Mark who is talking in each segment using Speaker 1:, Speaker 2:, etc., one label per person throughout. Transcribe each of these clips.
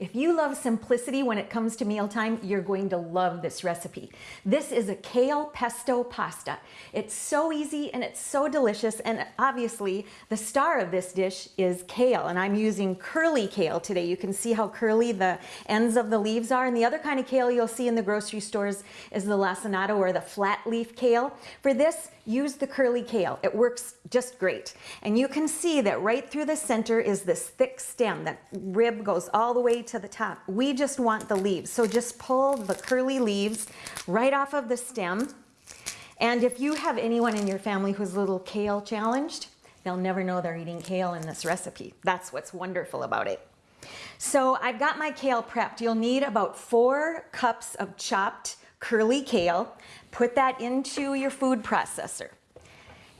Speaker 1: If you love simplicity when it comes to mealtime, you're going to love this recipe. This is a kale pesto pasta. It's so easy and it's so delicious and obviously the star of this dish is kale and I'm using curly kale today. You can see how curly the ends of the leaves are and the other kind of kale you'll see in the grocery stores is the lacinato or the flat leaf kale. For this, use the curly kale. It works just great. And you can see that right through the center is this thick stem. That rib goes all the way to the top. We just want the leaves. So just pull the curly leaves right off of the stem. And if you have anyone in your family who's a little kale challenged, they'll never know they're eating kale in this recipe. That's what's wonderful about it. So I've got my kale prepped. You'll need about four cups of chopped curly kale. Put that into your food processor.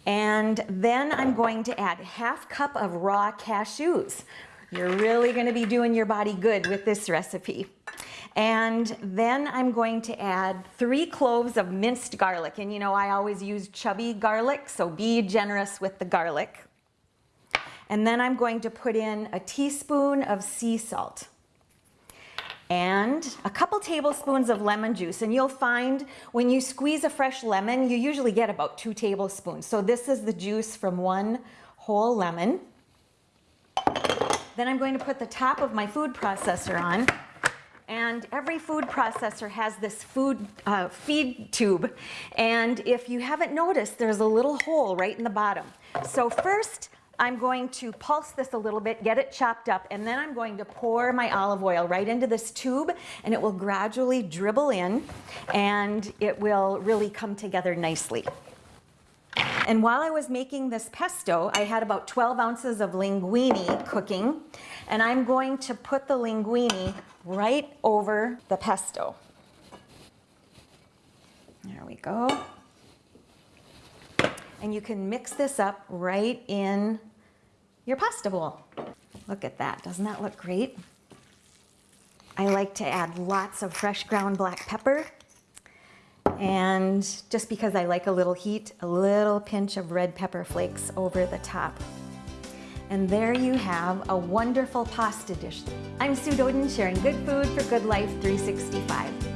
Speaker 1: And then I'm going to add half cup of raw cashews. You're really gonna be doing your body good with this recipe. And then I'm going to add three cloves of minced garlic. And you know, I always use chubby garlic, so be generous with the garlic. And then I'm going to put in a teaspoon of sea salt and a couple tablespoons of lemon juice. And you'll find when you squeeze a fresh lemon, you usually get about two tablespoons. So this is the juice from one whole lemon. Then I'm going to put the top of my food processor on. And every food processor has this food uh, feed tube. And if you haven't noticed, there's a little hole right in the bottom. So first, I'm going to pulse this a little bit, get it chopped up, and then I'm going to pour my olive oil right into this tube and it will gradually dribble in and it will really come together nicely. And while I was making this pesto, I had about 12 ounces of linguine cooking, and I'm going to put the linguine right over the pesto. There we go. And you can mix this up right in your pasta bowl. Look at that, doesn't that look great? I like to add lots of fresh ground black pepper. And just because I like a little heat, a little pinch of red pepper flakes over the top. And there you have a wonderful pasta dish. I'm Sue Doeden sharing good food for good life 365.